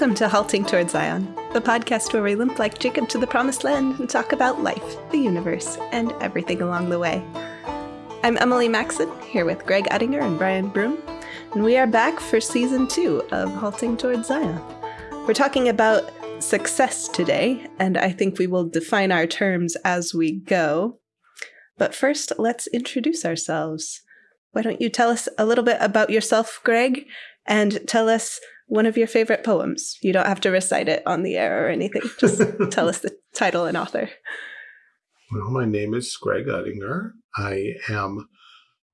Welcome to Halting Toward Zion, the podcast where we limp like Jacob to the promised land and talk about life, the universe, and everything along the way. I'm Emily Maxon, here with Greg Uttinger and Brian Broom, and we are back for season two of Halting Toward Zion. We're talking about success today, and I think we will define our terms as we go. But first, let's introduce ourselves. Why don't you tell us a little bit about yourself, Greg, and tell us one of your favorite poems. You don't have to recite it on the air or anything. Just tell us the title and author. Well, my name is Greg Uttinger. I am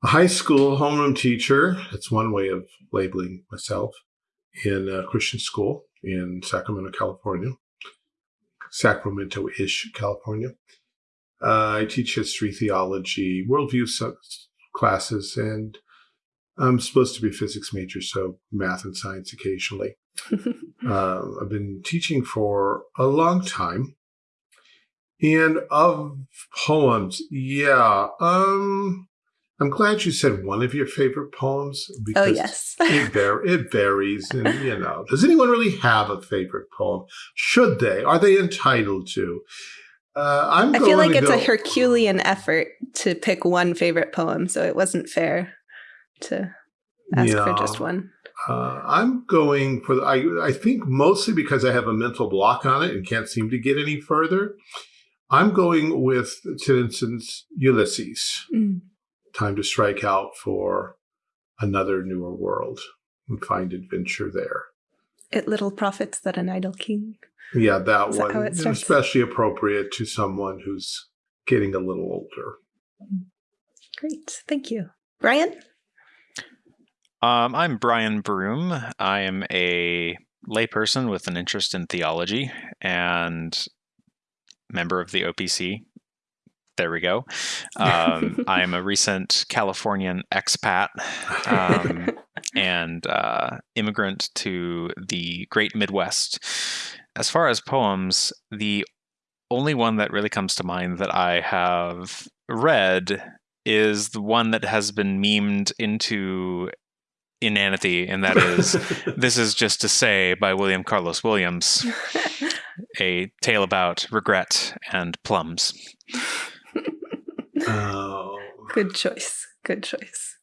a high school homeroom teacher. That's one way of labeling myself in a Christian school in Sacramento, California, Sacramento-ish, California. Uh, I teach history, theology, worldview classes, and I'm supposed to be a physics major, so math and science occasionally. uh, I've been teaching for a long time. And of poems, yeah, um, I'm glad you said one of your favorite poems oh, because oh, yes. it, var it varies. And, you know, does anyone really have a favorite poem? Should they? Are they entitled to? Uh, I'm I feel like it's go a Herculean effort to pick one favorite poem, so it wasn't fair to ask yeah. for just one? Uh, I'm going for, the, I, I think mostly because I have a mental block on it and can't seem to get any further. I'm going with Tennyson's Ulysses. Mm. Time to strike out for another newer world and find adventure there. It little profits that an idle king. Yeah, that Is one. That especially appropriate to someone who's getting a little older. Great. Thank you. Brian? Um, I'm Brian Broom. I am a layperson with an interest in theology and member of the OPC. There we go. Um, I am a recent Californian expat um, and uh, immigrant to the great Midwest. As far as poems, the only one that really comes to mind that I have read is the one that has been memed into inanity, and that is This is Just to Say by William Carlos Williams, a tale about regret and plums. Oh. Good choice. Good choice.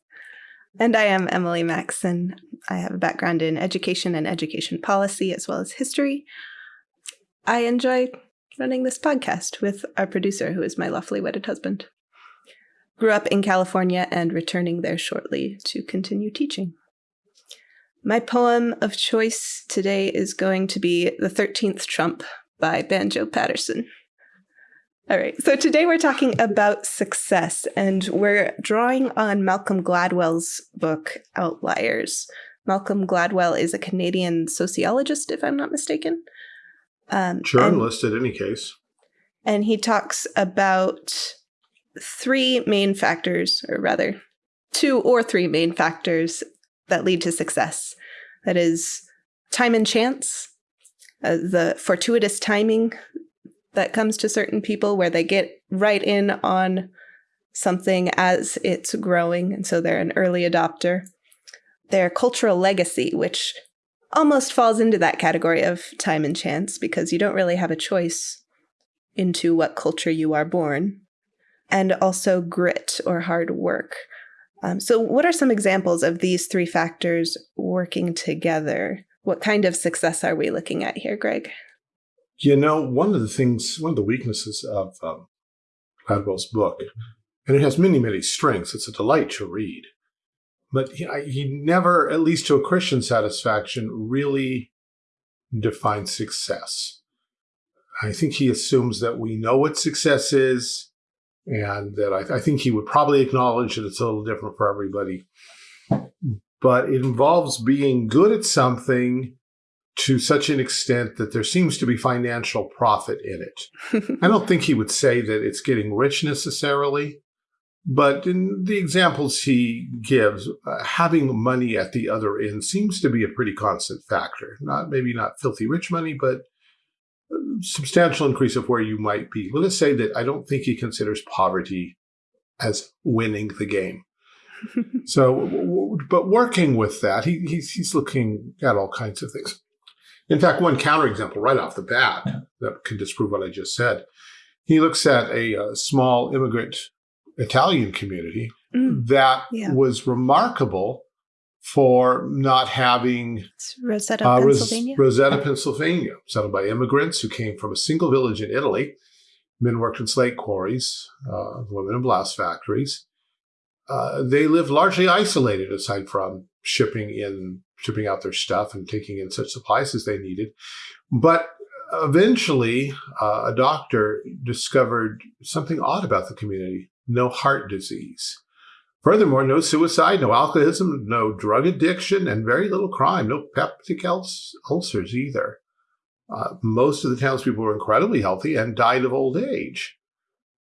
And I am Emily Maxon. I have a background in education and education policy as well as history. I enjoy running this podcast with our producer, who is my lawfully wedded husband. Grew up in California and returning there shortly to continue teaching. My poem of choice today is going to be The 13th Trump by Banjo Paterson. All right, so today we're talking about success, and we're drawing on Malcolm Gladwell's book, Outliers. Malcolm Gladwell is a Canadian sociologist, if I'm not mistaken. Um, Journalist, in any case. And he talks about three main factors, or rather, two or three main factors that lead to success. That is time and chance, uh, the fortuitous timing that comes to certain people where they get right in on something as it's growing, and so they're an early adopter. Their cultural legacy, which almost falls into that category of time and chance because you don't really have a choice into what culture you are born. And also grit or hard work, um, so what are some examples of these three factors working together? What kind of success are we looking at here, Greg? You know, one of the things, one of the weaknesses of um, Gladwell's book, and it has many, many strengths. It's a delight to read. But he, he never, at least to a Christian satisfaction, really defines success. I think he assumes that we know what success is, and that I, I, think he would probably acknowledge that it's a little different for everybody. But it involves being good at something to such an extent that there seems to be financial profit in it. I don't think he would say that it's getting rich necessarily, but in the examples he gives, uh, having money at the other end seems to be a pretty constant factor. Not maybe not filthy rich money, but substantial increase of where you might be. Let us say that I don't think he considers poverty as winning the game. so, but working with that, he, he's, he's looking at all kinds of things. In fact, one counterexample right off the bat that can disprove what I just said. He looks at a, a small immigrant Italian community Mm, that Yeah. was remarkable for not having Roseto, uh, Pennsylvania. Roseto, Pennsylvania, settled by immigrants who came from a single village in Italy. Men worked in slate quarries, uh, women in blast factories. Uh, they lived largely isolated, aside from shipping in, shipping out their stuff and taking in such supplies as they needed. But eventually, uh, a doctor discovered something odd about the community: no heart disease. Furthermore, no suicide, no alcoholism, no drug addiction, and very little crime. No peptic ul- ulcers either. Uh, most of the townspeople were incredibly healthy and died of old age.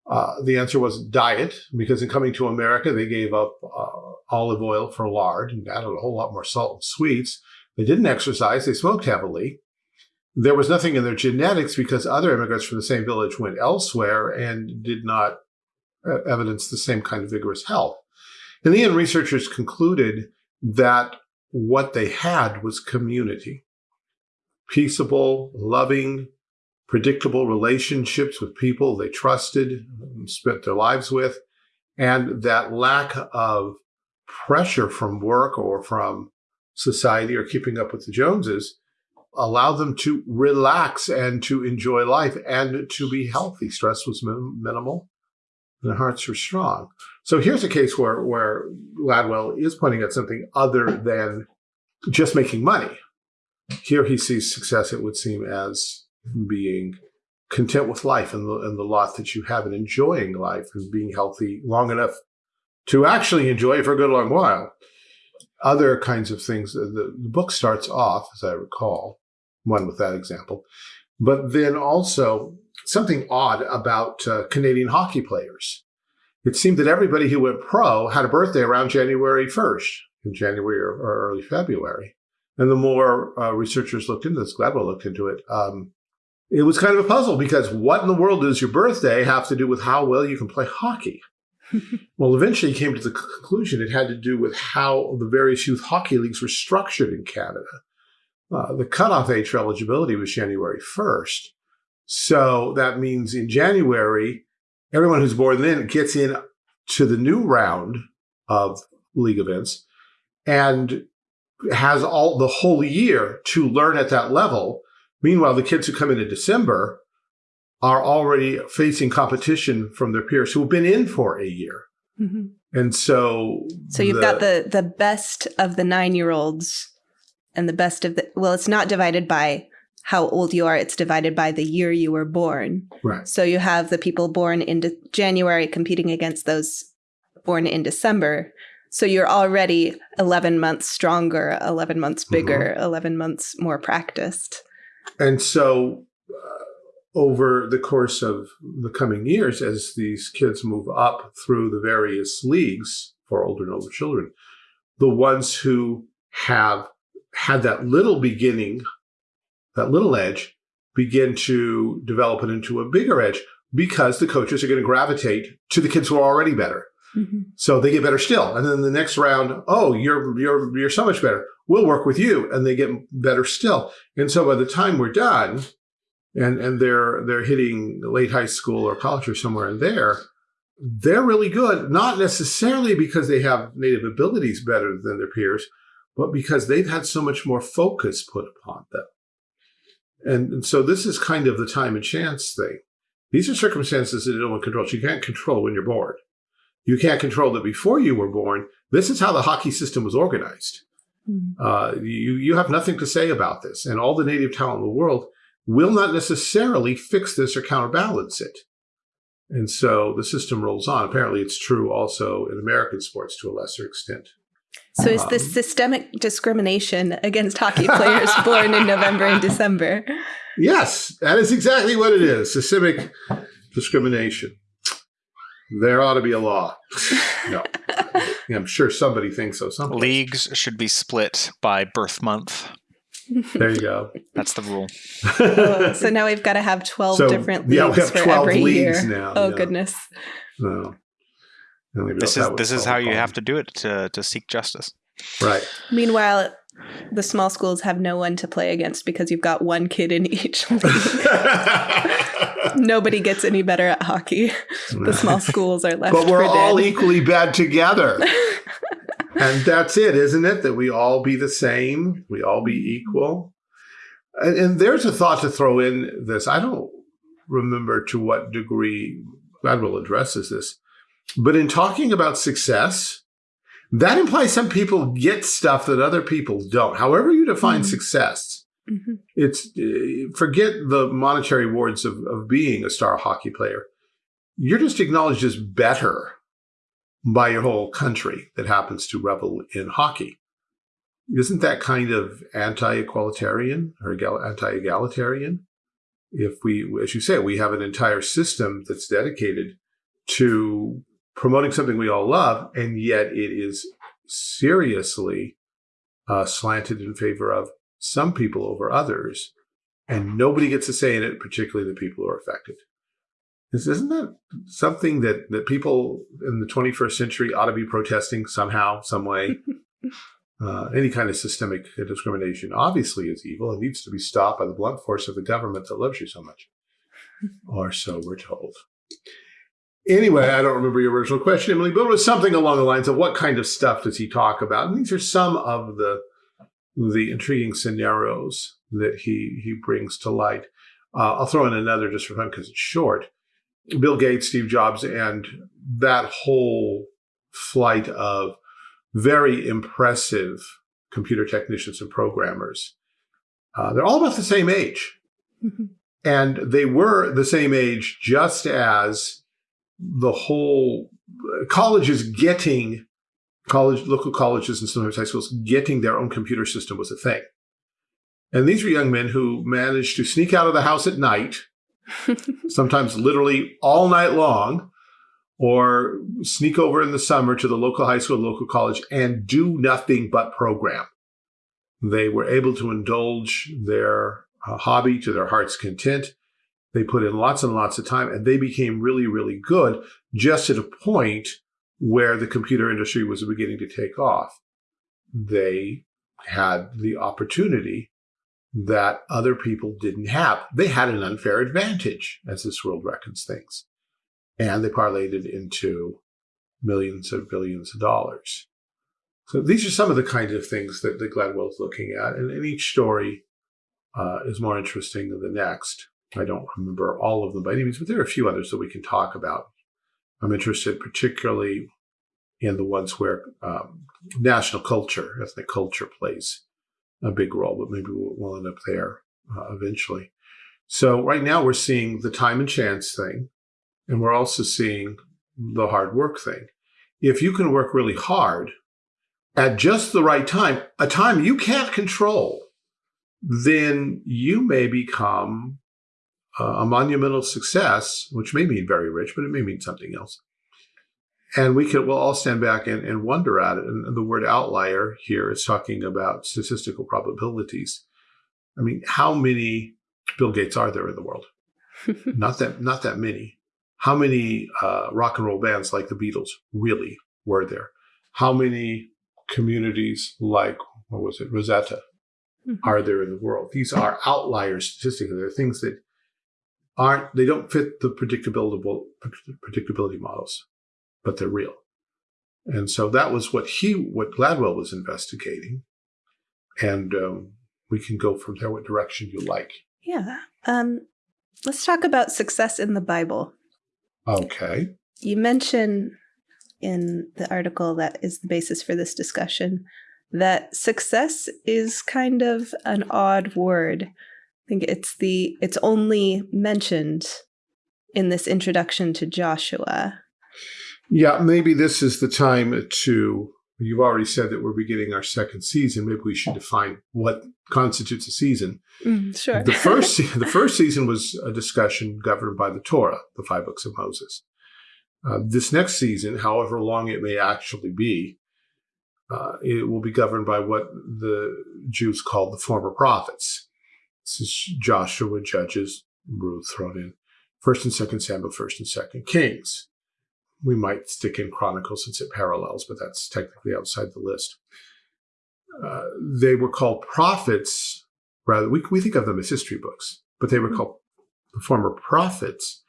Uh, the answer was diet, because in coming to America, they gave up uh, olive oil for lard and added a whole lot more salt and sweets. They didn't exercise, they smoked heavily. There was nothing in their genetics because other immigrants from the same village went elsewhere and did not uh, evidence the same kind of vigorous health. In the end, researchers concluded that what they had was community peaceable, loving, predictable relationships with people they trusted, and spent their lives with, and that lack of pressure from work or from society or keeping up with the Joneses allowed them to relax and to enjoy life and to be healthy. Stress was min- minimal. Their hearts were strong. So here's a case where, where Gladwell is pointing at something other than just making money. Here he sees success, it would seem, as being content with life and the, and the lot that you have and enjoying life and being healthy long enough to actually enjoy it for a good long while. Other kinds of things, the, the book starts off, as I recall, one with that example, but then also something odd about uh, Canadian hockey players. It seemed that everybody who went pro had a birthday around January 1st, in January or, or early February. And the more uh, researchers looked into this, Gladwell looked into it, um, it was kind of a puzzle because what in the world does your birthday have to do with how well you can play hockey? well, eventually he came to the conclusion it had to do with how the various youth hockey leagues were structured in Canada. Uh, the cutoff age for eligibility was January 1st. So that means in January, everyone who's born then gets in to the new round of league events and has all the whole year to learn at that level. Meanwhile, the kids who come in in December are already facing competition from their peers who have been in for a year. Mhm. And so So you've got the the best of the nine year olds and the best of the well, it's not divided by how old you are, it's divided by the year you were born. right. So you have the people born in January competing against those born in December. So you're already 11 months stronger, 11 months bigger, 11 months more practiced. And so, uh, over the course of the coming years, as these kids move up through the various leagues for older and older children, the ones who have had that little beginning, that little edge, begin to develop it into a bigger edge because the coaches are going to gravitate to the kids who are already better. Mm-hmm. So they get better still. And then the next round, oh, you're you're you're so much better. We'll work with you. And they get better still. And so by the time we're done and and they're they're hitting late high school or college or somewhere in there, they're really good, not necessarily because they have native abilities better than their peers, but because they've had so much more focus put upon them. And, and so this is kind of the time and chance thing. These are circumstances that you don't control. You can't control when you're born. You can't control that before you were born. This is how the hockey system was organized. Mhm. Uh, you, you have nothing to say about this. And all the native talent in the world will not necessarily fix this or counterbalance it. And so the system rolls on. Apparently, it's true also in American sports to a lesser extent. So is this Um, systemic discrimination against hockey players born in November and December? Yes, that is exactly what it is systemic discrimination. There ought to be a law. no. I'm sure somebody thinks so. Someplace. Leagues should be split by birth month. There you go. That's the rule. Oh, so now we've got to have 12 So, different yeah, we leagues have for every leagues year. now, oh, yeah. goodness. No. And maybe This that is would this is how you have to do it to to seek justice. Right. Meanwhile, the small schools have no one to play against because you've got one kid in each league. Nobody gets any better at hockey. The small schools are left. but we're for all dead. equally bad together. and that's it, isn't it? That we all be the same, we all be equal. And, and there's a thought to throw in this. I don't remember to what degree Gladwell addresses this, but in talking about success, that implies some people get stuff that other people don't. However, you define Mhm. success, Mhm. it's uh, forget the monetary rewards of, of being a star hockey player. You're just acknowledged as better by your whole country that happens to revel in hockey. Isn't that kind of anti-equalitarian or anti-egalitarian? If we, as you say, we have an entire system that's dedicated to promoting something we all love, and yet it is seriously uh, slanted in favor of some people over others, and nobody gets a say in it, particularly the people who are affected. This, isn't that something that, that people in the 21st century ought to be protesting somehow, some way? uh, any kind of systemic discrimination obviously is evil and needs to be stopped by the blunt force of the government that loves you so much. or so we're told. Anyway, I don't remember your original question, Emily, but it was something along the lines of what kind of stuff does he talk about? And these are some of the the intriguing scenarios that he he brings to light. Uh, I'll throw in another just for fun because it's short. Bill Gates, Steve Jobs, and that whole flight of very impressive computer technicians and programmers. Uh, they're all about the same age. Mhm. And they were the same age just as the whole uh, colleges getting college, local colleges and sometimes high schools getting their own computer system was a thing. And these were young men who managed to sneak out of the house at night, sometimes literally all night long, or sneak over in the summer to the local high school, local college, and do nothing but program. They were able to indulge their uh, hobby to their heart's content. They put in lots and lots of time, and they became really, really good just at a point where the computer industry was beginning to take off. They had the opportunity that other people didn't have. They had an unfair advantage, as this world reckons things. And they parlayed it into millions of billions of dollars. So these are some of the kinds of things that, that Gladwell's looking at. And, and each story uh, is more interesting than the next. I don't remember all of them by any means, but there are a few others that we can talk about. I'm interested particularly in the ones where um, national culture, ethnic culture plays a big role, but maybe we'll, we'll end up there uh, eventually. So right now we're seeing the time and chance thing, and we're also seeing the hard work thing. If you can work really hard at just the right time, a time you can't control, then you may become a monumental success, which may mean very rich, but it may mean something else. And we can, we'll all stand back and, and wonder at it. And the word outlier here is talking about statistical probabilities. I mean, how many Bill Gates are there in the world? not that, not that many. How many uh, rock and roll bands like the Beatles really were there? How many communities like, what was it, Roseto Mhm. are there in the world? These are outliers statistically. They're things that aren't, they don't fit the predictability, predictability models, but they're real. And so that was what he, what Gladwell was investigating. And um, we can go from there what direction you like. yeah. Um, let's talk about success in the Bible. Okay. You mention in the article that is the basis for this discussion that success is kind of an odd word. I think it's the it's only mentioned in this introduction to Joshua. Yeah, maybe this is the time to. You've already said that we're beginning our second season. Maybe we should define what constitutes a season. Mm, sure. The first, the first season was a discussion governed by the Torah, the five books of Moses. Uh, this next season, however long it may actually be, uh, it will be governed by what the Jews called the former prophets. This is Joshua, Judges, Ruth thrown in, First and Second Samuel, First and Second Kings. We might stick in Chronicles since it parallels, but that's technically outside the list. uh, they were called prophets. Rather, we, we think of them as history books, but they were called the former prophets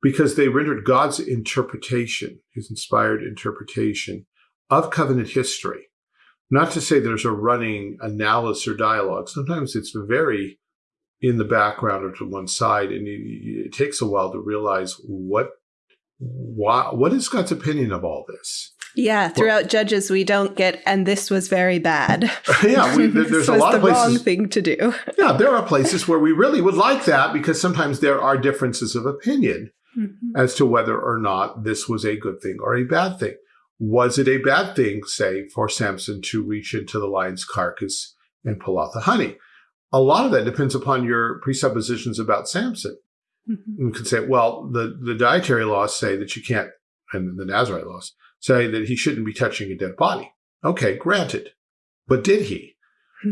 because they rendered God's interpretation, his inspired interpretation of covenant history. Not to say there's a running analysis or dialogue. Sometimes it's very in the background or to one side, and it takes a while to realize what, why, what is God's opinion of all this. Yeah, throughout well, Judges, we don't get, and this was very bad. yeah, we, there, there's a lot of places. wrong thing to do. yeah, there are places where we really would like that because sometimes there are differences of opinion mm -hmm. as to whether or not this was a good thing or a bad thing. Was it a bad thing, say, for Samson to reach into the lion's carcass and pull out the honey? A lot of that depends upon your presuppositions about Samson. Mm -hmm. You can say, well, the, the dietary laws say that you can't, and the Nazarite laws say that he shouldn't be touching a dead body. Okay, granted. But did he?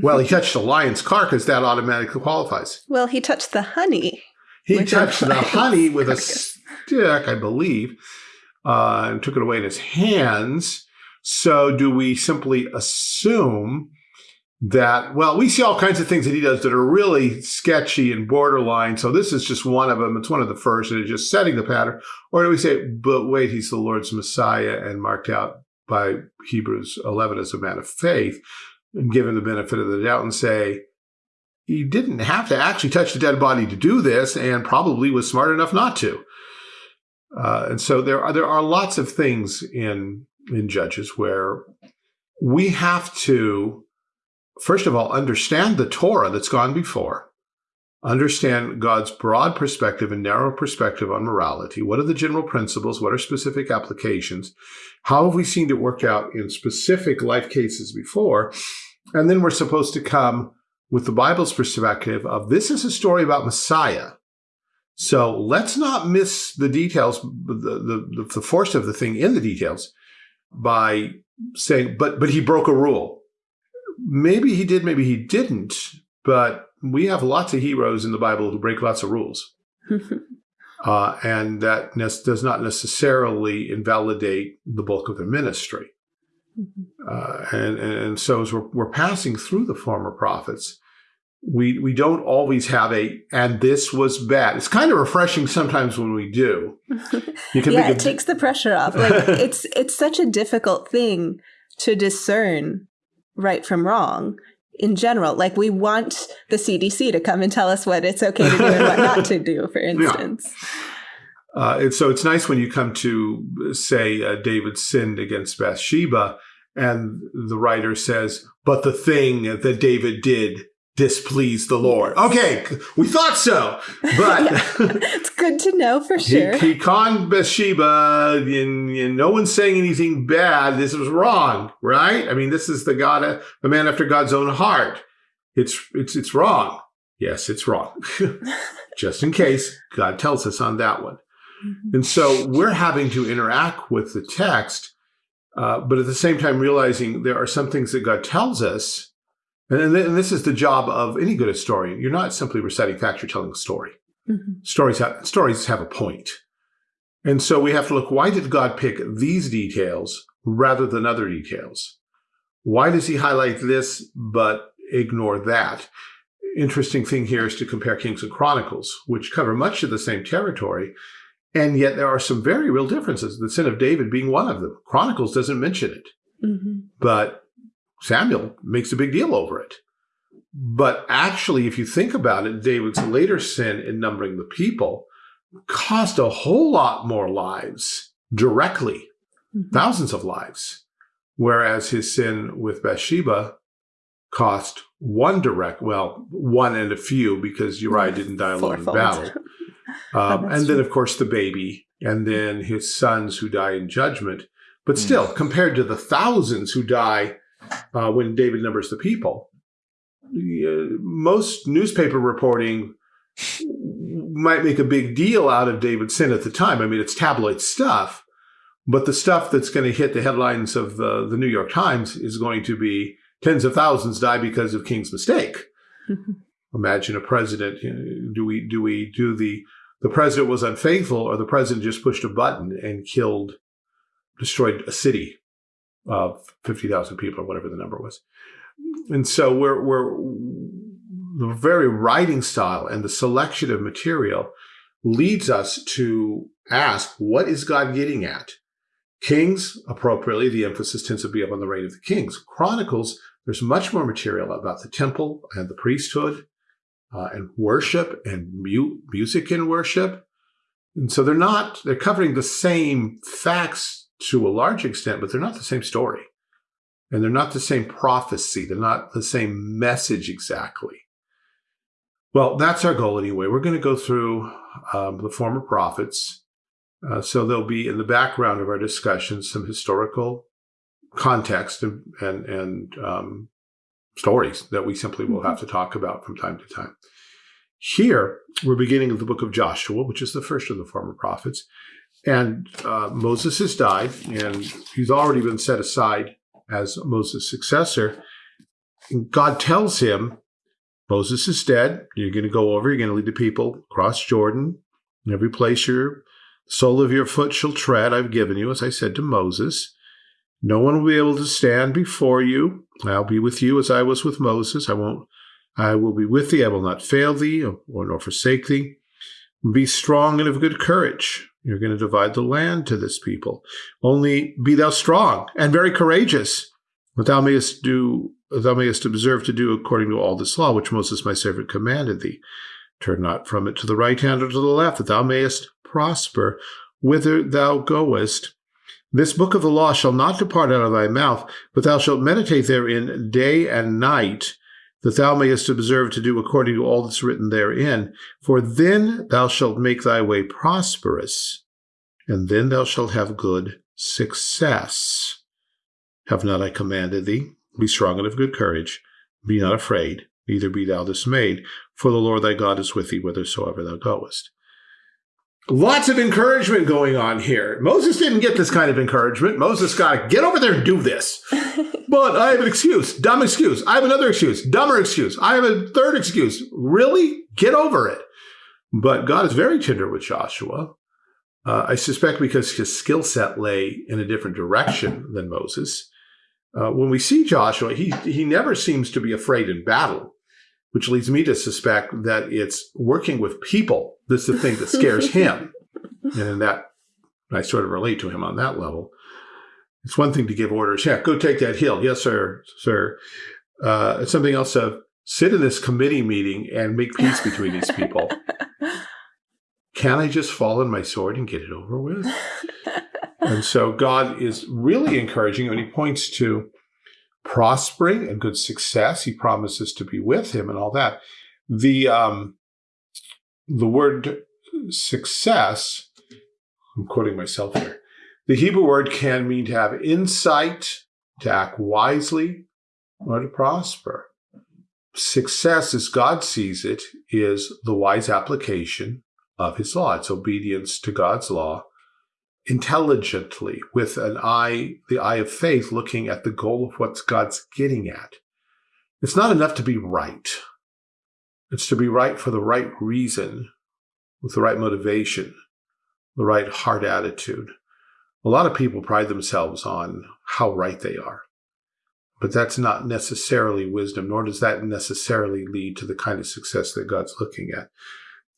well, he touched a lion's carcass, that automatically qualifies. Well, he touched the honey. He touched the honey with a stick, I believe uh, and took it away in his hands. So do we simply assume that, well, we see all kinds of things that he does that are really sketchy and borderline. So this is just one of them. It's one of the first and it's just setting the pattern. Or do we say, but wait, he's the Lord's Messiah and marked out by Hebrews 11 as a man of faith and given the benefit of the doubt and say, he didn't have to actually touch the dead body to do this and probably was smart enough not to. Uh, and so there are there are lots of things in in Judges where we have to first of all understand the Torah that's gone before, understand God's broad perspective and narrow perspective on morality. What are the general principles? What are specific applications? How have we seen it work out in specific life cases before? And then we're supposed to come with the Bible's perspective of this is a story about Messiah. So let's not miss the details, the, the, the force of the thing in the details by saying, but, but he broke a rule. Maybe he did, maybe he didn't, but we have lots of heroes in the Bible who break lots of rules. uh, and that does not necessarily invalidate the bulk of their ministry. Mm-hmm. Uh, and, and so as we're, we're passing through the former prophets, we we don't always have a and this was bad. It's kind of refreshing sometimes when we do. You can yeah, it takes the pressure off. Like it's it's such a difficult thing to discern right from wrong in general. Like we want the CDC to come and tell us what it's okay to do and what not to do, for instance. Yeah. Uh, and so it's nice when you come to say uh, David sinned against Bathsheba, and the writer says, "But the thing that David did displease the Lord. Okay, we thought so, but it's good to know for sure. He, he conned Bathsheba, and, and, no one's saying anything bad. This was wrong, right? I mean, this is the God, the man after God's own heart. It's it's it's wrong. Yes, it's wrong. Just in case, God tells us on that one. Mm -hmm. And so we're having to interact with the text, uh, but at the same time realizing there are some things that God tells us and, and this is the job of any good historian. You're not simply reciting facts, you're telling a story. Mm -hmm. Stories, have, stories have a point. And so we have to look, why did God pick these details rather than other details? Why does he highlight this but ignore that? Interesting thing here is to compare Kings and Chronicles, which cover much of the same territory, and yet there are some very real differences, the sin of David being one of them. Chronicles doesn't mention it. Mm -hmm. But Samuel makes a big deal over it. But actually, if you think about it, David's later sin in numbering the people cost a whole lot more lives directly, mm -hmm. thousands of lives. Whereas his sin with Bathsheba cost one direct, well, one and a few because Uriah didn't die alone in battle. Um, and then, of course, the baby, and then his sons who die in judgment. But still, mm. compared to the thousands who die uh, when David numbers the people. Uh, most newspaper reporting might make a big deal out of David's sin at the time. I mean, it's tabloid stuff, but the stuff that's going to hit the headlines of the, the New York Times is going to be tens of thousands die because of King's mistake. Imagine a president. You know, do we do we do the the president was unfaithful, or the president just pushed a button and killed, destroyed a city of 50,000 people or whatever the number was. And so we're, we're the very writing style and the selection of material leads us to ask, what is God getting at? Kings, appropriately, the emphasis tends to be up on the reign of the kings. Chronicles, there's much more material about the temple and the priesthood uh, and worship and mu music in worship. And so they're not, they're covering the same facts to a large extent, but they're not the same story. And they're not the same prophecy. They're not the same message exactly. Well, that's our goal anyway. We're going to go through um, the former prophets. Uh, so there'll be in the background of our discussion some historical context and and, and um, stories that we simply will have to talk about from time to time. Here, we're beginning of the book of Joshua, which is the first of the former prophets. And uh, Moses has died, and he's already been set aside as Moses' successor. And God tells him, Moses is dead. You're going to go over, you're going to lead the people across Jordan. Every place your sole of your foot shall tread, I've given you, as I said to Moses. No one will be able to stand before you. I'll be with you as I was with Moses. I won't I will be with thee, I will not fail thee, or nor forsake thee. Be strong and of good courage. You're going to divide the land to this people. Only be thou strong and very courageous, that thou mayest do thou mayest observe to do according to all this law which Moses my servant commanded thee. Turn not from it to the right hand or to the left, that thou mayest prosper whither thou goest. This book of the law shall not depart out of thy mouth, but thou shalt meditate therein day and night, that thou mayest observe to do according to all that's written therein. For then thou shalt make thy way prosperous, and then thou shalt have good success. Have not I commanded thee? Be strong and of good courage. Be not afraid, neither be thou dismayed, for the Lord thy God is with thee whithersoever thou goest. Lots of encouragement going on here. Moses didn't get this kind of encouragement. Moses got, get over there and do this. but I have an excuse, dumb excuse. I have another excuse, dumber excuse. I have a third excuse. Really? Get over it. But God is very tender with Joshua. Uh, I suspect because his skill set lay in a different direction than Moses. Uh, when we see Joshua, he, he never seems to be afraid in battle which leads me to suspect that it's working with people that's the thing that scares him. And in that, I sort of relate to him on that level. It's one thing to give orders, yeah, go take that hill. Yes, sir, sir. Uh, it's something else to sit in this committee meeting and make peace between these people. Can I just fall on my sword and get it over with? and so God is really encouraging when he points to prospering and good success. He promises to be with him and all that. The um, the word success, I'm quoting myself here. The Hebrew word can mean to have insight, to act wisely, or to prosper. Success, as God sees it, is the wise application of his law. It's obedience to God's law intelligently with an eye, the eye of faith, looking at the goal of what God's getting at. It's not enough to be right. It's to be right for the right reason, with the right motivation, the right heart attitude. A lot of people pride themselves on how right they are, but that's not necessarily wisdom, nor does that necessarily lead to the kind of success that God's looking at.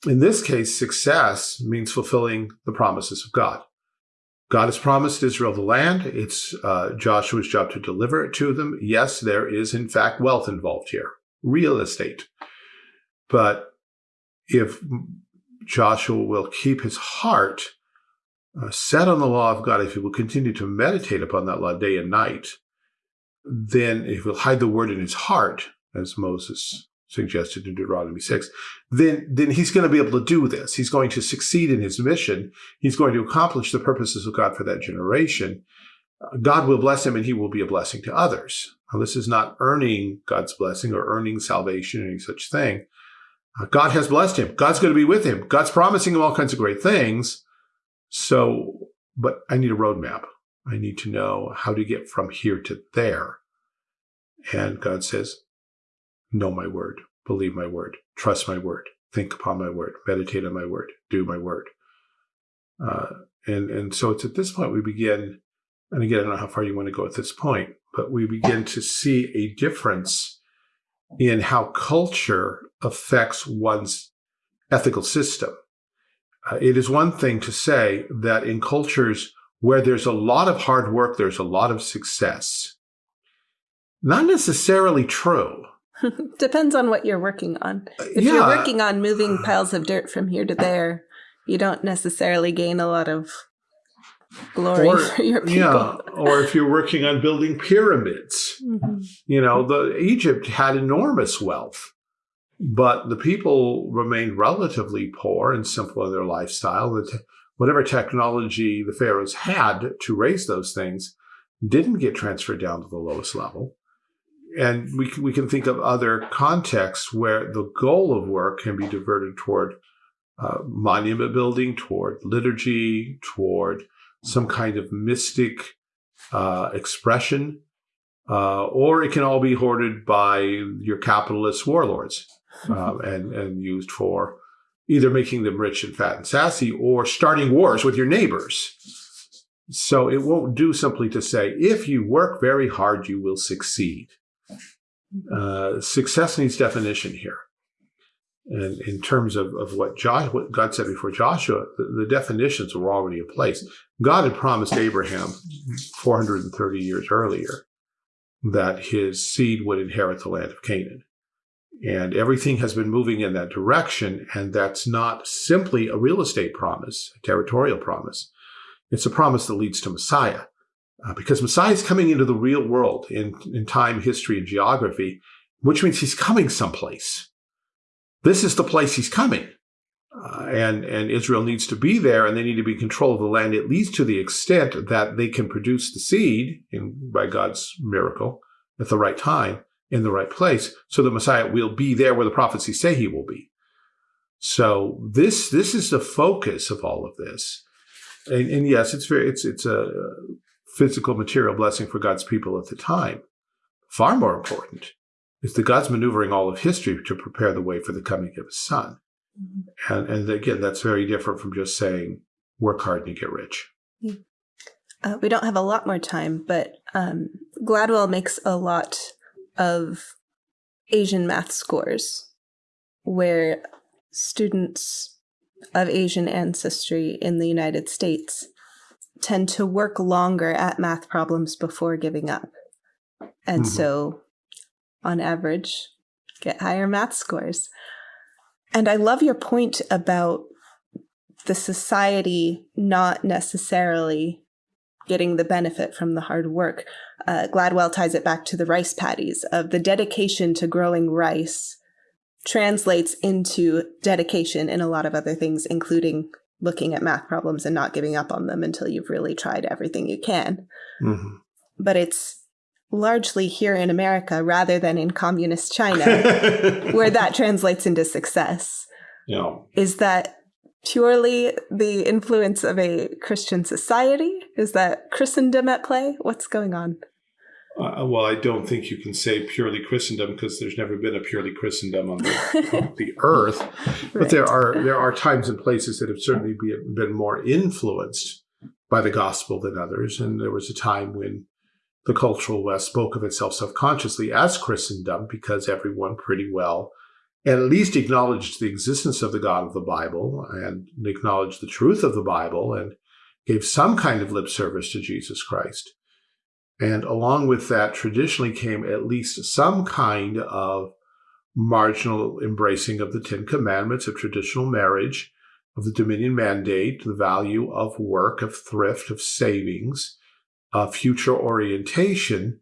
In this case, success means fulfilling the promises of God. God has promised Israel the land. It's uh, Joshua's job to deliver it to them. Yes, there is, in fact, wealth involved here, real estate. But if Joshua will keep his heart uh, set on the law of God, if he will continue to meditate upon that law day and night, then if he'll hide the word in his heart, as Moses suggested in Deuteronomy 6, then, then he's going to be able to do this. He's going to succeed in his mission. He's going to accomplish the purposes of God for that generation. God will bless him and he will be a blessing to others. Now, this is not earning God's blessing or earning salvation or any such thing. Uh, God has blessed him. God's going to be with him. God's promising him all kinds of great things. So, but I need a roadmap. I need to know how to get from here to there. And God says, know my word, believe my word, trust my word, think upon my word, meditate on my word, do my word. Uh, and, and so it's at this point we begin and again, I don't know how far you want to go at this point, but we begin to see a difference in how culture affects one's ethical system. Uh, it is one thing to say that in cultures where there's a lot of hard work, there's a lot of success. Not necessarily true. Depends on what you're working on. If yeah. you're working on moving piles of dirt from here to there, you don't necessarily gain a lot of glory or, for your people. Yeah, or if you're working on building pyramids, Mhm. you know, the Egypt had enormous wealth, but the people remained relatively poor and simple in their lifestyle. The te- whatever technology the pharaohs had to raise those things didn't get transferred down to the lowest level. And we we can think of other contexts where the goal of work can be diverted toward uh, monument building, toward liturgy, toward some kind of mystic uh, expression, uh, or it can all be hoarded by your capitalist warlords um, and, and used for either making them rich and fat and sassy or starting wars with your neighbors. So it won't do simply to say, if you work very hard, you will succeed. Uh, success needs definition here. And in terms of, of what, what God said before Joshua, the, the definitions were already in place. God had promised Abraham 430 years earlier that his seed would inherit the land of Canaan. And everything has been moving in that direction. And that's not simply a real estate promise, a territorial promise. It's a promise that leads to Messiah. Uh, because Messiah is coming into the real world in, in time, history, and geography, which means he's coming someplace. This is the place he's coming. Uh, and, and Israel needs to be there and they need to be in control of the land, at least to the extent that they can produce the seed in, by God's miracle at the right time in the right place so the Messiah will be there where the prophecies say he will be. So this, this is the focus of all of this. And, and yes, it's very, it's, it's a physical material blessing for God's people at the time. Far more important is that God's maneuvering all of history to prepare the way for the coming of his son. And, and again, that's very different from just saying, work hard and you get rich. Uh, we don't have a lot more time, but um, Gladwell makes a lot of Asian math scores where students of Asian ancestry in the United States tend to work longer at math problems before giving up. And Mhm. so, on average, get higher math scores. And I love your point about the society not necessarily getting the benefit from the hard work. Uh, Gladwell ties it back to the rice paddies of the dedication to growing rice translates into dedication in a lot of other things, including looking at math problems and not giving up on them until you've really tried everything you can. Mhm. But it's largely here in America rather than in communist China where that translates into success. know, Is that purely the influence of a Christian society? Is that Christendom at play? What's going on? Uh, well, I don't think you can say purely Christendom because there's never been a purely Christendom on the, on the earth. But there are there are times and places that have certainly be, been more influenced by the gospel than others. And there was a time when the cultural West spoke of itself self-consciously as Christendom because everyone pretty well at least acknowledged the existence of the God of the Bible and acknowledged the truth of the Bible and gave some kind of lip service to Jesus Christ. And along with that, traditionally came at least some kind of marginal embracing of the Ten Commandments, of traditional marriage, of the Dominion Mandate, the value of work, of thrift, of savings, of future orientation,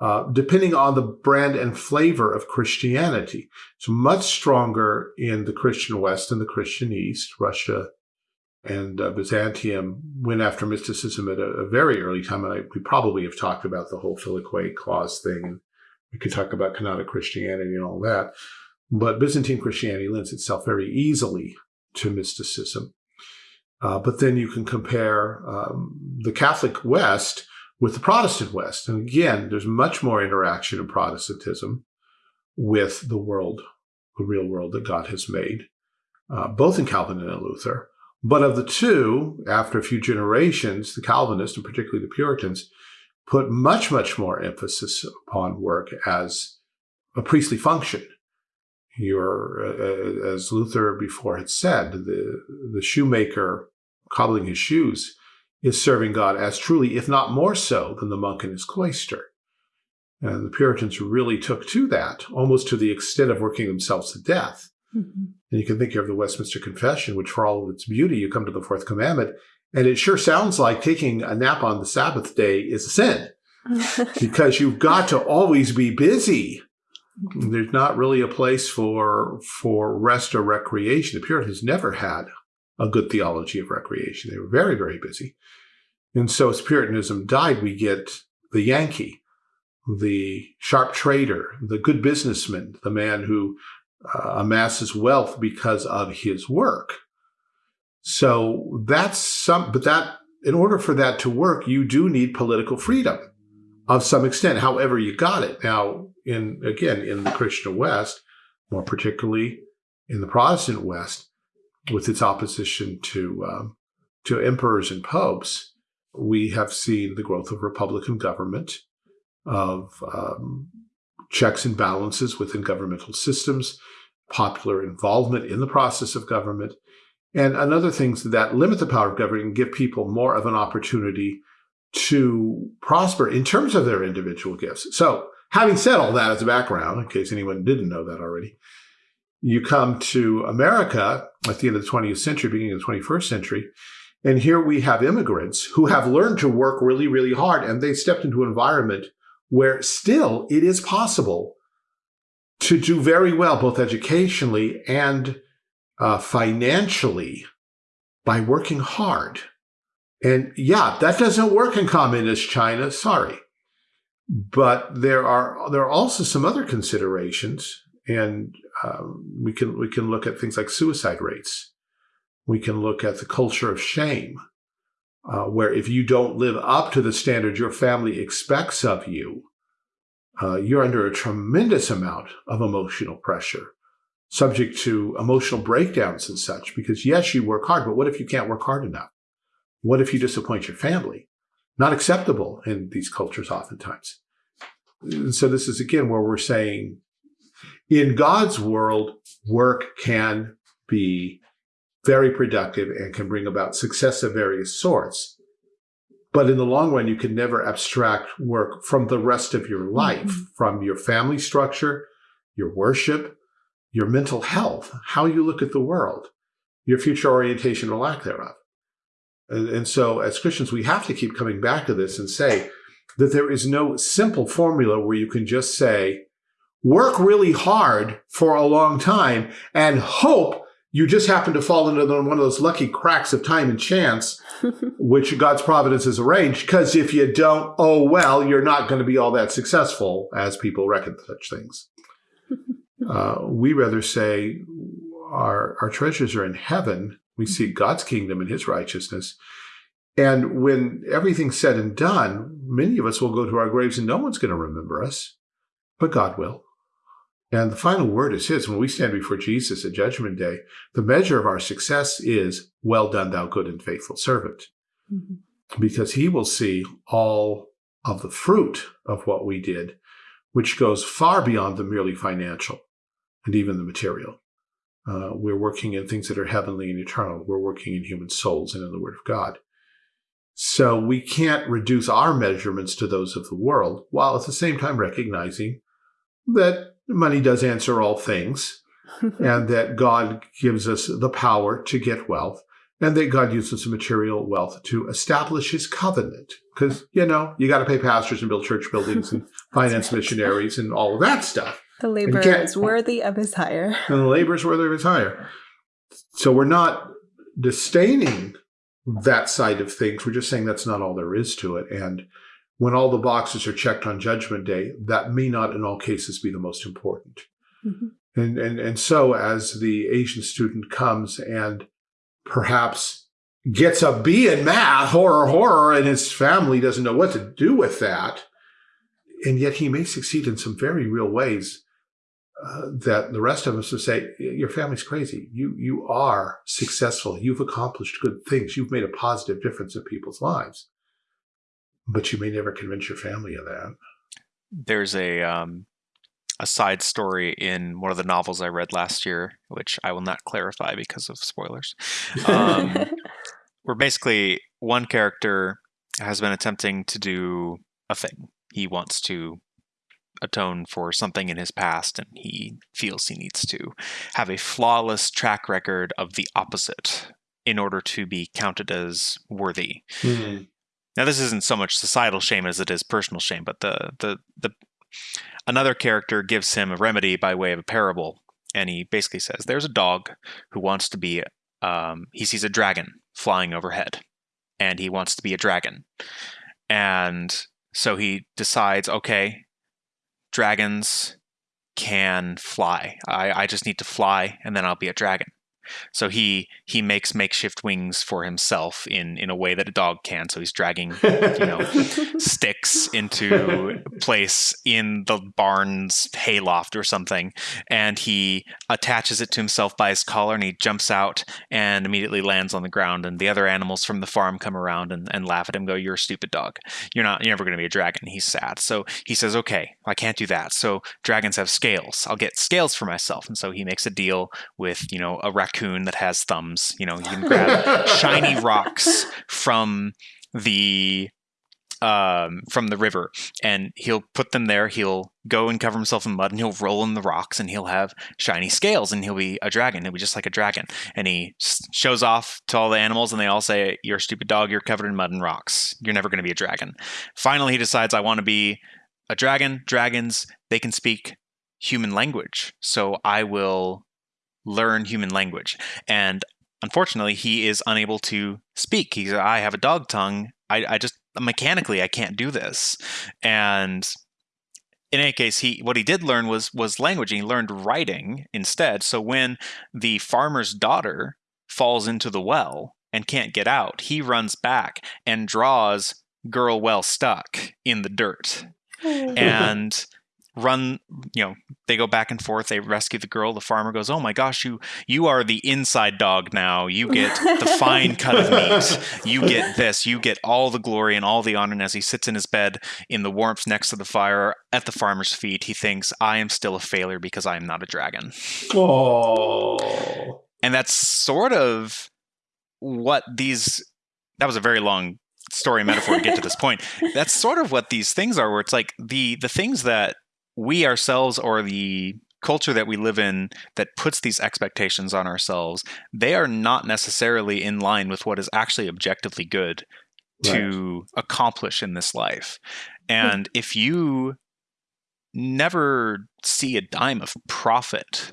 uh, depending on the brand and flavor of Christianity. It's much stronger in the Christian West and the Christian East. Russia and uh, Byzantium went after mysticism at a, a very early time, and I, we probably have talked about the whole Filioque clause thing, we could talk about canonic Christianity and all that. But Byzantine Christianity lends itself very easily to mysticism. Uh, but then you can compare um, the Catholic West with the Protestant West. And again, there's much more interaction in Protestantism with the world, the real world that God has made, uh, both in Calvin and in Luther. But of the two, after a few generations, the Calvinists, and particularly the Puritans, put much, much more emphasis upon work as a priestly function. You're, uh, as Luther before had said, the, the shoemaker cobbling his shoes is serving God as truly, if not more so, than the monk in his cloister. And the Puritans really took to that, almost to the extent of working themselves to death. Mm -hmm. And you can think of the Westminster Confession, which for all of its beauty, you come to the fourth commandment, and it sure sounds like taking a nap on the Sabbath day is a sin because you've got to always be busy. There's not really a place for for rest or recreation. The Puritans never had a good theology of recreation. They were very, very busy. And so as Puritanism died, we get the Yankee, the sharp trader, the good businessman, the man who uh, amasses wealth because of his work. So that's some, but that, in order for that to work, you do need political freedom of some extent, however you got it. Now, in, again, in the Christian West, more particularly in the Protestant West, with its opposition to, um, to emperors and popes, we have seen the growth of Republican government, of um, checks and balances within governmental systems, popular involvement in the process of government, and another things that limit the power of government and give people more of an opportunity to prosper in terms of their individual gifts. So having said all that as a background, in case anyone didn't know that already, you come to America at the end of the 20th century, beginning of the 21st century, and here we have immigrants who have learned to work really, really hard, and they stepped into an environment where still it is possible to do very well, both educationally and uh, financially, by working hard. And yeah, that doesn't work in communist China, sorry. But there are there are also some other considerations, and um, we can we can look at things like suicide rates. We can look at the culture of shame, uh, where if you don't live up to the standard your family expects of you, uh, you're under a tremendous amount of emotional pressure, subject to emotional breakdowns and such. Because yes, you work hard, but what if you can't work hard enough? What if you disappoint your family? Not acceptable in these cultures oftentimes. And so this is again where we're saying in God's world, work can be very productive and can bring about success of various sorts. But in the long run, you can never abstract work from the rest of your life, mm -hmm. from your family structure, your worship, your mental health, how you look at the world, your future orientation or lack thereof. And, and so as Christians, we have to keep coming back to this and say that there is no simple formula where you can just say, work really hard for a long time and hope you just happen to fall into one of those lucky cracks of time and chance, which God's providence has arranged. Because if you don't, oh, well, you're not going to be all that successful as people reckon such things. Uh, we rather say our, our treasures are in heaven we seek God's kingdom and his righteousness. And when everything's said and done, many of us will go to our graves and no one's going to remember us, but God will. And the final word is his. When we stand before Jesus at Judgment Day, the measure of our success is, well done, thou good and faithful servant. Mm -hmm. Because he will see all of the fruit of what we did, which goes far beyond the merely financial and even the material. Uh, we're working in things that are heavenly and eternal. We're working in human souls and in the Word of God. So we can't reduce our measurements to those of the world, while at the same time recognizing that money does answer all things, and that God gives us the power to get wealth, and that God uses material wealth to establish his covenant. Because, you know, you got to pay pastors and build church buildings and finance right. missionaries and all of that stuff. The labor is worthy of his hire. And the labor is worthy of his hire. So we're not disdaining that side of things. We're just saying that's not all there is to it. And when all the boxes are checked on Judgment Day, that may not in all cases be the most important. Mm -hmm. And, and, and so as the Asian student comes and perhaps gets a B in math, horror, horror, and his family doesn't know what to do with that, and yet he may succeed in some very real ways uh, that the rest of us would say, your family's crazy. You, you are successful. You've accomplished good things. You've made a positive difference in people's lives, but you may never convince your family of that. There's a, um, a side story in one of the novels I read last year, which I will not clarify because of spoilers. Um, where basically one character has been attempting to do a thing. He wants to atone for something in his past, and he feels he needs to have a flawless track record of the opposite in order to be counted as worthy. Mm-hmm. Now, this isn't so much societal shame as it is personal shame, but the the the another character gives him a remedy by way of a parable, and he basically says, "There's a dog who wants to be." Um, he sees a dragon flying overhead, and he wants to be a dragon, and so he decides, okay, dragons can fly. I, I just need to fly and then I'll be a dragon. So he he makes makeshift wings for himself in in a way that a dog can. So he's dragging you know sticks into place in the barn's hayloft or something, and he attaches it to himself by his collar, and he jumps out and immediately lands on the ground. And the other animals from the farm come around and, and laugh at him, go, "You're a stupid dog. You're not. You're never going to be a dragon." He's sad. So he says, "Okay, I can't do that. So dragons have scales. I'll get scales for myself." And so he makes a deal with you know a raccoon raccoon that has thumbs. You know, you can grab shiny rocks from the um, from the river, and he'll put them there. He'll go and cover himself in mud, and he'll roll in the rocks, and he'll have shiny scales, and he'll be a dragon. He'll be just like a dragon, and he shows off to all the animals, and they all say, "You're a stupid dog. You're covered in mud and rocks. You're never going to be a dragon." Finally, he decides, "I want to be a dragon. Dragons, they can speak human language, so I will learn human language. And unfortunately, he is unable to speak. He's, I have a dog tongue. I, I just mechanically I can't do this. And in any case, he what he did learn was was language. He learned writing instead. So when the farmer's daughter falls into the well and can't get out, he runs back and draws "girl well stuck" in the dirt. and run you know they go back and forth they rescue the girl the farmer goes oh my gosh you you are the inside dog now. You get the fine cut of meat. You get this. You get all the glory and all the honor. And as he sits in his bed in the warmth next to the fire at the farmer's feet he thinks i am still a failure because i am not a dragon. Oh. And that's sort of what these that was a very long story metaphor to get to this point. That's sort of what these things are where it's like the the things that we ourselves or the culture that we live in that puts these expectations on ourselves, they are not necessarily in line with what is actually objectively good to accomplish in this life. Hmm. And if you never see a dime of profit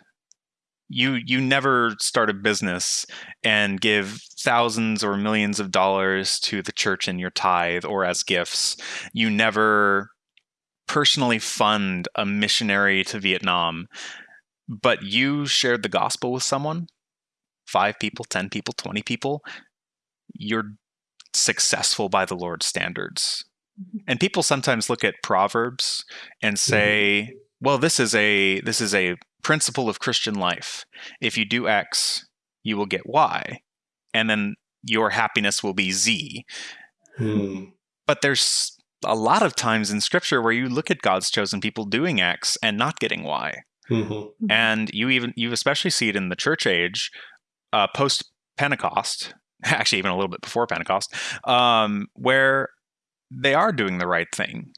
you you never start a business and give thousands or millions of dollars to the church in your tithe or as gifts you never personally fund a missionary to Vietnam, but you shared the gospel with someone, five people, 10 people, 20 people, you're successful by the Lord's standards. Mm-hmm. And people sometimes look at proverbs and say, mm-hmm. well, this is a this is a principle of Christian life. If you do X, you will get Y. And then your happiness will be Z. Hmm. But there's a lot of times in scripture where you look at God's chosen people doing X and not getting Y. Mm-hmm. mm-hmm. And you even you especially see it in the church age, uh, post Pentecost, actually even a little bit before Pentecost, um, where they are doing the right thing,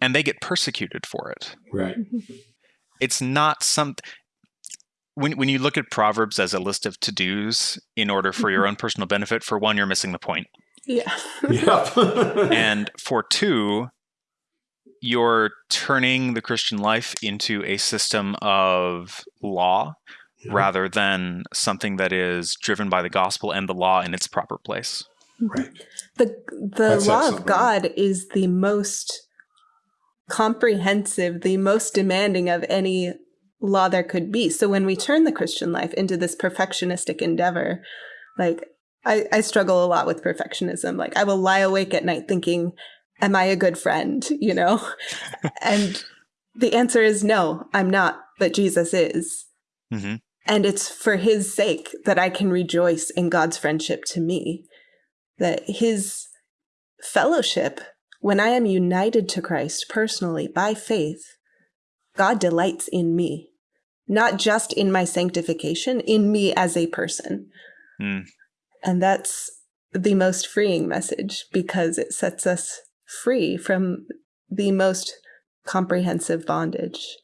and they get persecuted for it. Right. It's not some. When, when you look at Proverbs as a list of to dos in order for your mm-hmm. own personal benefit, for one, you're missing the point. Yeah. yep. and for two, you're turning the Christian life into a system of law yeah. rather than something that is driven by the gospel and the law in its proper place. Right. The the law of God is the most comprehensive, the most demanding of any law there could be. So when we turn the Christian life into this perfectionistic endeavor, like I, I struggle a lot with perfectionism. Like I will lie awake at night thinking, am I a good friend? You know? and the answer is no, I'm not, but Jesus is. hmm And it's for his sake that I can rejoice in God's friendship to me. That his fellowship, when I am united to Christ personally by faith, God delights in me, not just in my sanctification, in me as a person. Mm. And that's the most freeing message because it sets us free from the most comprehensive bondage.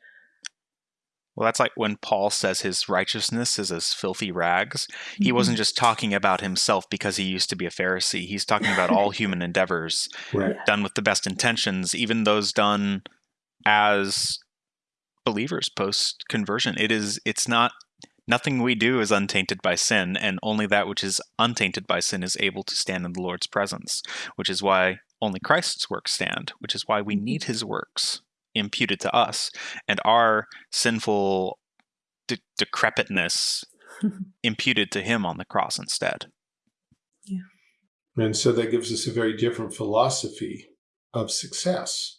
Well, that's like when Paul says his righteousness is as filthy rags. He Mm-hmm. wasn't just talking about himself because he used to be a Pharisee. He's talking about all human endeavors Right. done with the best intentions, even those done as believers post conversion. It is it's not nothing we do is untainted by sin, and only that which is untainted by sin is able to stand in the Lord's presence, which is why only Christ's works stand, which is why we mm-hmm. need his works imputed to us, and our sinful de- decrepitness imputed to him on the cross instead. Yeah. And so that gives us a very different philosophy of success.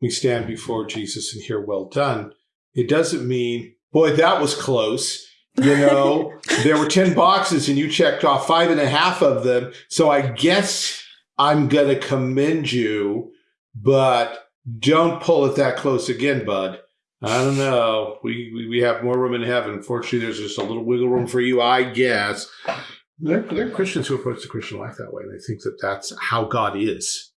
We stand before Jesus and hear, well done. It doesn't mean, boy, that was close. You know, there were 10 boxes and you checked off five and a half of them. So I guess I'm going to commend you, but don't pull it that close again, bud. I don't know. We, we, we have more room in heaven. Fortunately, there's just a little wiggle room for you, I guess. There, there are Christians who approach the Christian life that way. They think that that's how God is.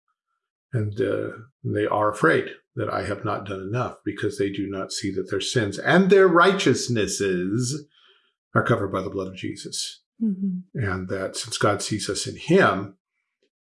And uh, they are afraid that I have not done enough because they do not see that their sins and their righteousnesses are covered by the blood of Jesus. Mhm. And that since God sees us in Him,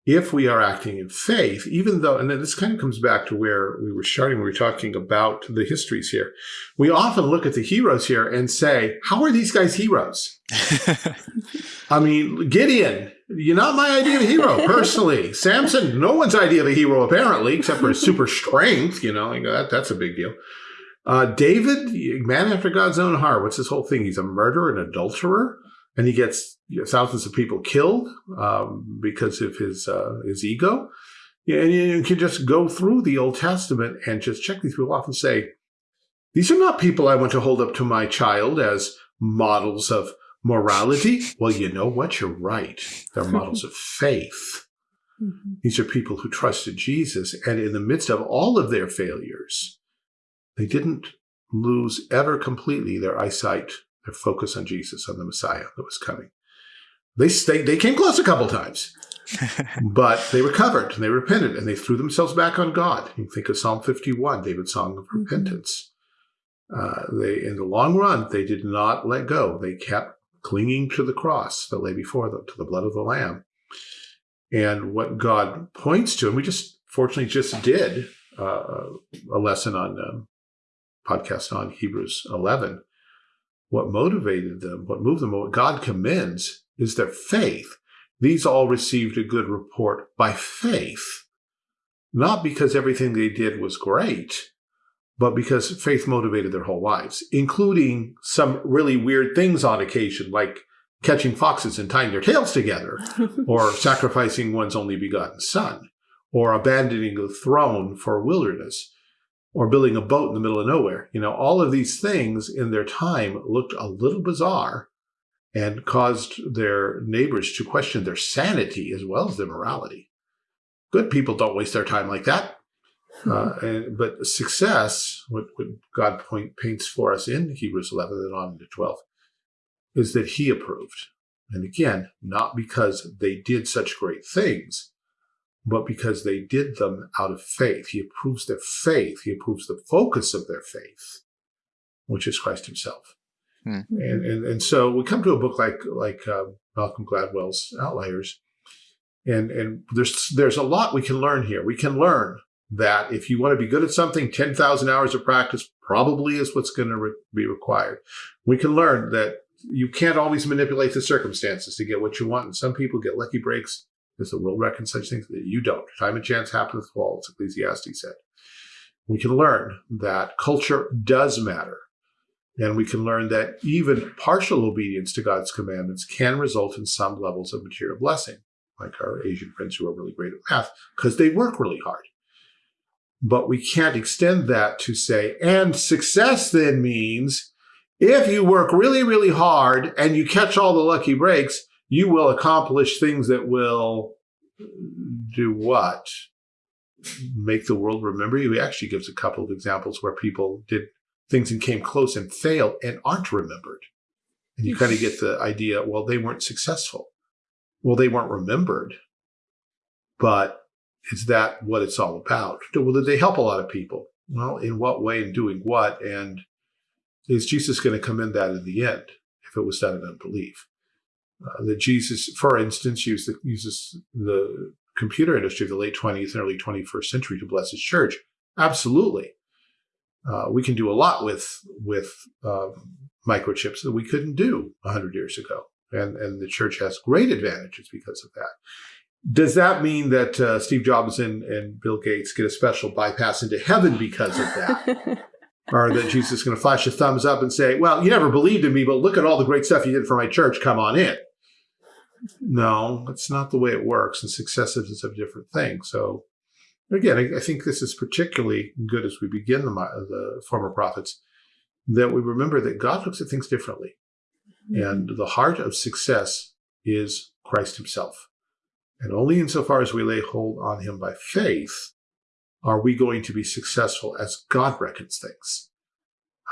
if we are acting in faith, even though, and then this kind of comes back to where we were starting, we were talking about the histories here. We often look at the heroes here and say, how are these guys heroes? I mean, Gideon, you're not my idea of a hero, personally. Samson, no one's idea of a hero, apparently, except for his super strength. You know, like that, that's a big deal. Uh, David, man after God's own heart. What's his whole thing? He's a murderer and adulterer, and he gets thousands of people killed um, because of his uh, his ego. Yeah, and you can just go through the Old Testament and just check these people off and say, these are not people I want to hold up to my child as models of morality. Well, you know what? You're right. They're models of faith. Mhm. These are people who trusted Jesus, and in the midst of all of their failures, they didn't lose ever completely their eyesight, their focus on Jesus, on the Messiah that was coming. They stayed, they came close a couple times, but they recovered and they repented and they threw themselves back on God. You think of Psalm 51, David's song of Mhm. repentance. Uh, they, in the long run, they did not let go. They kept clinging to the cross that lay before them, to the blood of the Lamb. And what God points to, and we just fortunately just did uh, a lesson on um, podcast on Hebrews 11. What motivated them, what moved them, what God commends is their faith. These all received a good report by faith, not because everything they did was great, but because faith motivated their whole lives, including some really weird things on occasion, like catching foxes and tying their tails together, or sacrificing one's only begotten son, or abandoning the throne for wilderness, or building a boat in the middle of nowhere. You know, all of these things in their time looked a little bizarre and caused their neighbors to question their sanity as well as their morality. Good people don't waste their time like that. Uh, and, but success, what, what God point, paints for us in Hebrews 11 and on into 12, is that He approved. And again, not because they did such great things, but because they did them out of faith. He approves their faith. He approves the focus of their faith, which is Christ Himself. And, and and so we come to a book like like uh, Malcolm Gladwell's Outliers, and and there's there's a lot we can learn here. We can learn that if you want to be good at something, ten thousand hours of practice probably is what's going to re- be required. We can learn that you can't always manipulate the circumstances to get what you want, and some people get lucky breaks. Does the world reckon such things that you don't? Time and chance happen to all, as Ecclesiastes said. We can learn that culture does matter. And we can learn that even partial obedience to God's commandments can result in some levels of material blessing, like our Asian friends who are really great at math, because they work really hard. But we can't extend that to say, and success then means if you work really, really hard and you catch all the lucky breaks, you will accomplish things that will do what? Make the world remember you. He actually gives a couple of examples where people did things and came close and failed and aren't remembered. And you kind of get the idea, well, they weren't successful. Well, they weren't remembered. But is that what it's all about? Well, did they help a lot of people? Well, in what way and doing what? And is Jesus going to come in that in the end if it was done in unbelief? Uh, that Jesus, for instance, used the, uses the computer industry of the late 20th and early 21st century to bless his church. Absolutely. Uh, we can do a lot with with um, microchips that we couldn't do 100 years ago. And, and the church has great advantages because of that. Does that mean that uh, Steve Jobs and, and Bill Gates get a special bypass into heaven because of that? or that Jesus is going to flash a thumbs up and say, Well, you never believed in me, but look at all the great stuff you did for my church. Come on in. No, that's not the way it works. And success is a different thing. So, again, I, I think this is particularly good as we begin the, the former prophets that we remember that God looks at things differently. Mm -hmm. And the heart of success is Christ himself. And only insofar as we lay hold on him by faith are we going to be successful as God reckons things.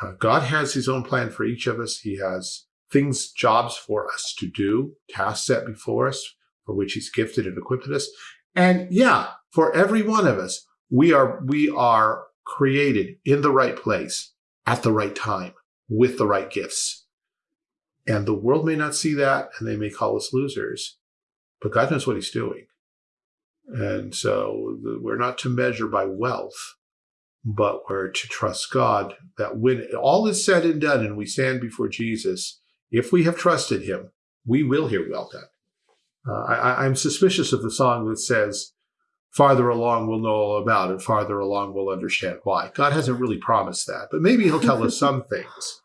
Uh, God has his own plan for each of us. He has things, jobs for us to do, tasks set before us for which he's gifted and equipped us. And yeah, for every one of us, we are, we are created in the right place at the right time with the right gifts. And the world may not see that and they may call us losers but God knows what he's doing. And so we're not to measure by wealth, but we're to trust God that when all is said and done and we stand before Jesus, if we have trusted him, we will hear well done. Uh, I, I'm suspicious of the song that says, farther along we'll know all about it, farther along we'll understand why. God hasn't really promised that, but maybe he'll tell us some things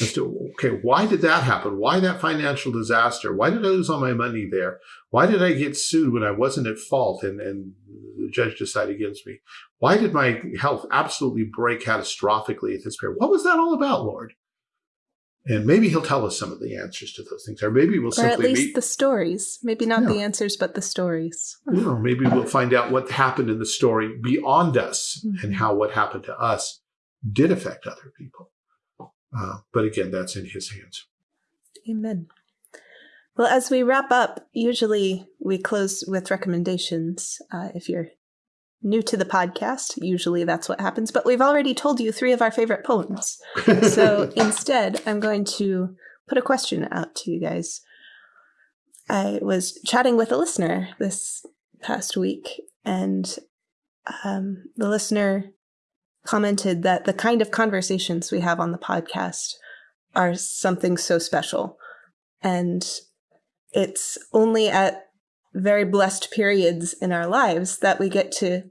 as to, okay, why did that happen? Why that financial disaster? Why did I lose all my money there? Why did I get sued when I wasn't at fault and, and the judge decided against me? Why did my health absolutely break catastrophically at this period? What was that all about, Lord? And maybe he'll tell us some of the answers to those things, or maybe we'll or simply at least meet, the stories. Maybe not Yeah. the answers, but the stories. you know, maybe we'll find out what happened in the story beyond us and Mhm. how what happened to us did affect other people. Uh, but again, that's in his hands. Amen. Well, as we wrap up, usually we close with recommendations. Uh, if you're new to the podcast, usually that's what happens. But we've already told you three of our favorite poems. So instead, I'm going to put a question out to you guys. I was chatting with a listener this past week, and um, the listener commented that the kind of conversations we have on the podcast are something so special. And it's only at very blessed periods in our lives that we get to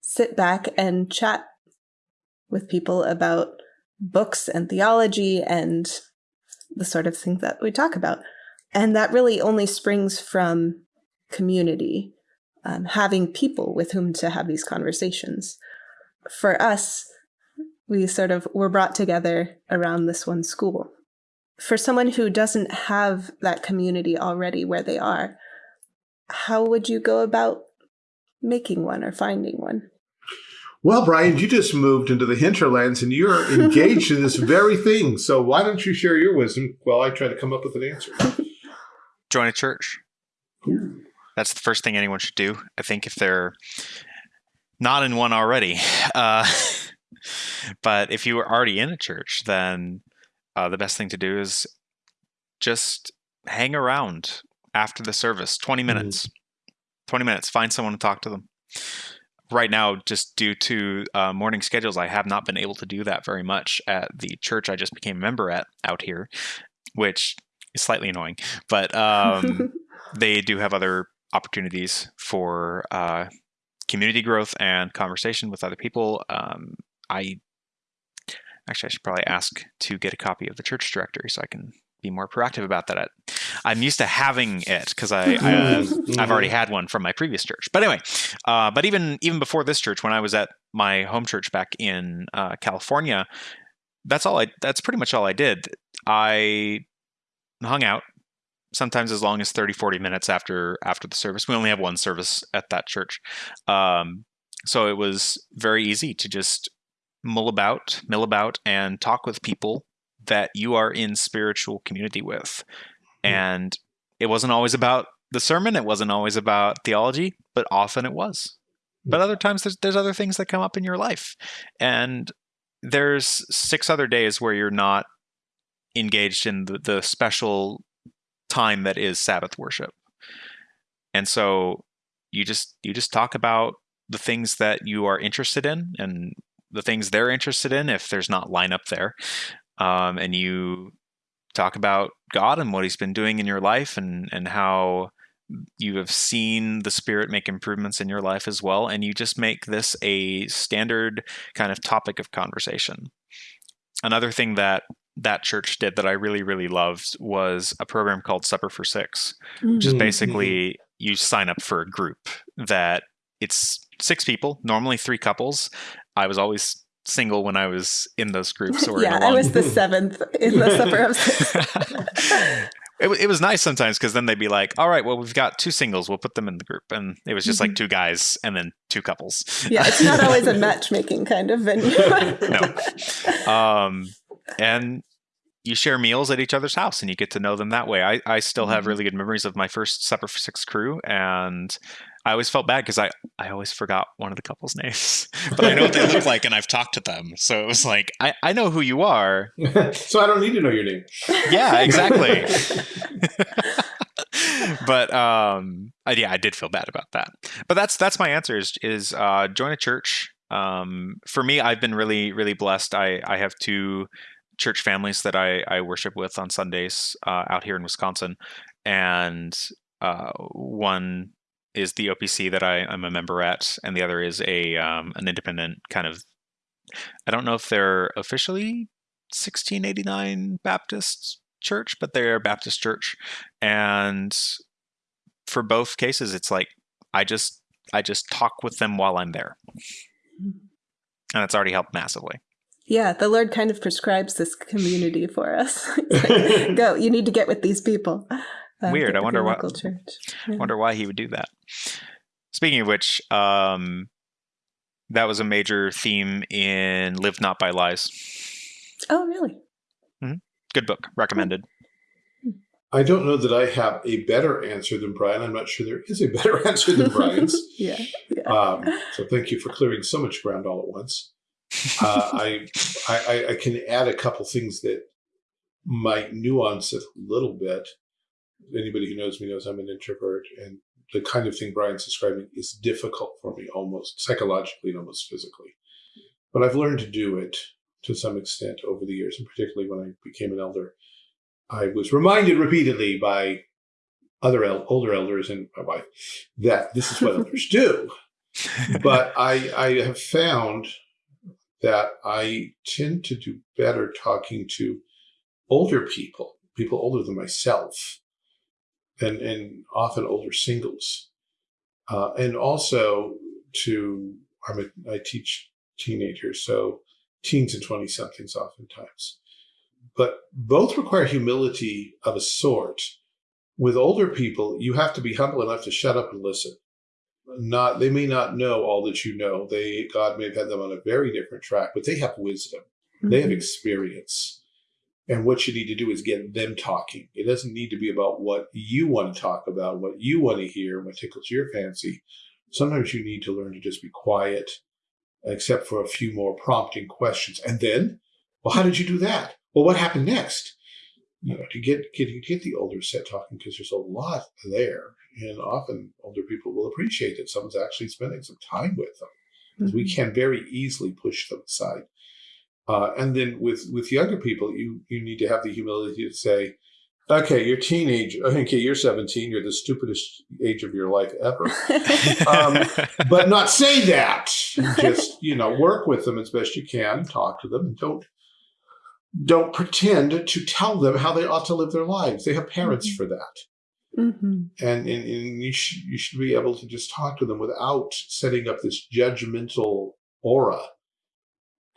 sit back and chat with people about books and theology and the sort of thing that we talk about. And that really only springs from community, um, having people with whom to have these conversations. For us, we sort of were brought together around this one school. For someone who doesn't have that community already where they are, how would you go about making one or finding one? Well, Brian, you just moved into the hinterlands and you're engaged in this very thing. So why don't you share your wisdom while I try to come up with an answer? Join a church. That's the first thing anyone should do. I think if they're not in one already. Uh, but if you are already in a church, then uh, the best thing to do is just hang around after the service 20 minutes. 20 minutes. Find someone to talk to them. Right now, just due to uh, morning schedules, I have not been able to do that very much at the church I just became a member at out here, which is slightly annoying. But um, they do have other opportunities for uh, community growth and conversation with other people. Um, I actually I should probably ask to get a copy of the church directory so I can be more proactive about that. I'm used to having it because I, I uh, Mhm. I've already had one from my previous church. But anyway, uh, but even even before this church, when I was at my home church back in uh, California, that's all I. That's pretty much all I did. I hung out sometimes as long as 30 40 minutes after after the service. We only have one service at that church. Um, so it was very easy to just mull about mill about and talk with people that you are in spiritual community with. Hmm. and it wasn't always about the sermon. It wasn't always about theology but often it was. But other times there's there's other things that come up in your life. And there's six other days where you're not engaged in the, the special time that is sabbath worship. And so you just you just talk about the things that you are interested in and the things they're interested in if there's not lineup there. Um, and you talk about god and what he's been doing in your life and and how you have seen the spirit make improvements in your life as well. And you just make this a standard kind of topic of conversation. Another thing that that church did that i really really loved was a program called supper for six which is Mhm. basically you sign up for a group that it's six people normally three couples i was always single when i was in those groups or yeah, a long I was the seventh in the supper of six. it, it was nice sometimes because then they'd be like, all right, well, we've got two singles. We'll put them in the group. And it was just like two guys and then two couples. yeah, it's not always a matchmaking kind of venue. no. Um, and you share meals at each other's house and you get to know them that way. I, I still have Mhm. really good memories of my first Supper for Six crew. And I always felt bad because I, I always forgot one of the couple's names. but I know what they look like and I've talked to them. So it was like, I, I know who you are. so I don't need to know your name. Yeah, exactly. but um I, yeah i did feel bad about that but that's that's my answer is is uh join a church um for me i've been really really blessed i i have two church families that i i worship with on sundays uh, out here in wisconsin and uh one is the opc that i i'm a member at and the other is a um an independent kind of i don't know if they're officially 1689 baptist church but they're a baptist church and for both cases it's like i just i just talk with them while i'm there. And it's already helped massively yeah, the Lord kind of prescribes this community for us. Like, Go, you need to get with these people. Uh, Weird, I wonder your what- church. I wonder why he would do that speaking of which um that was a major theme in live not by lies Oh, really? good book recommended I don't know that I have a better answer than Brian. I'm not sure there is a better answer than Brian's. Yeah. yeah. Um, so thank you for clearing so much ground all at once. Uh, I, I I- can add a couple things that might nuance it a little bit. Anybody who knows me knows I'm an introvert, and the kind of thing Brian's describing is difficult for me, almost psychologically and almost physically. But I've learned to do it to some extent over the years, and particularly when I became an elder. I was reminded repeatedly by other el- older elders and my wife that this is what elders do but I, I have found that I tend to do better talking to older people, people older than myself, and, and often older singles. Uh, and also to, I'm a, I teach teenagers, so teens and 20 somethings oftentimes. But both require humility of a sort. With older people, you have to be humble enough to shut up and listen not they may not know all that you know. They god may have had them on a very different track but they have wisdom. They have Mhm. experience. And what you need to do is get them talking. It doesn't need to be about what you want to talk about what you want to hear what tickles your fancy. Sometimes you need to learn to just be quiet except for a few more prompting questions. And then well how did you do that? Well what happened next? You know to get get get the older set talking because there's a lot there and often older people will appreciate that someone's actually spending some time with them because we can very easily push them aside. Uh, and then with with younger people, you you need to have the humility to say, "Okay, you're teenage. Okay, you're 17. You're the stupidest age of your life ever." Um, but not say that. Just you know, work with them as best you can, talk to them, and don't don't pretend to tell them how they ought to live their lives. They have parents Mhm. for that. Mm-hmm. And, and, and you, sh- you should be able to just talk to them without setting up this judgmental aura.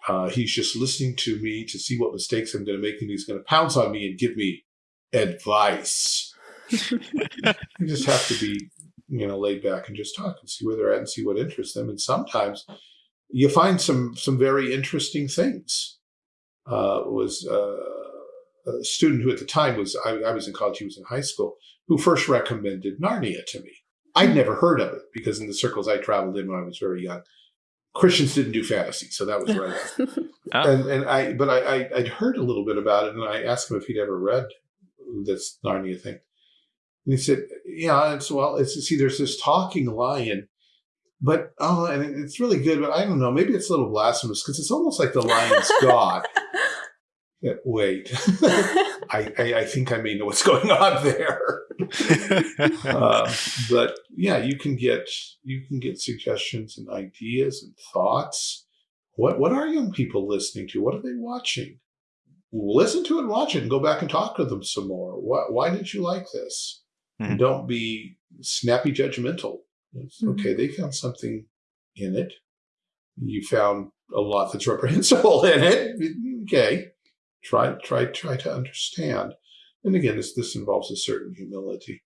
Uh, he's just listening to me to see what mistakes I'm going to make, and he's going to pounce on me and give me advice. You just have to be, you know, laid back and just talk and see where they're at and see what interests them. And sometimes you find some some very interesting things. Uh, was uh, a student who at the time was I, I was in college, he was in high school, who first recommended Narnia to me. I'd never heard of it because in the circles I traveled in when I was very young, Christians didn't do fantasy, so that was right. Oh. and and I but I, I I'd heard a little bit about it, and I asked him if he'd ever read this Narnia thing, and he said, "Yeah, it's well, it's see, there's this talking lion." But oh, and it's really good, but I don't know. Maybe it's a little blasphemous because it's almost like the lion's god. Yeah, Wait, I, I I think I may know what's going on there. uh, but yeah, you can get you can get suggestions and ideas and thoughts. What what are young people listening to? What are they watching? Listen to it, and watch it, and go back and talk to them some more. Why why did you like this? Mhm. Don't be snappy judgmental. It's, Mhm. Okay, they found something in it. You found a lot that's reprehensible in it. Okay, try try try to understand. And again, this this involves a certain humility.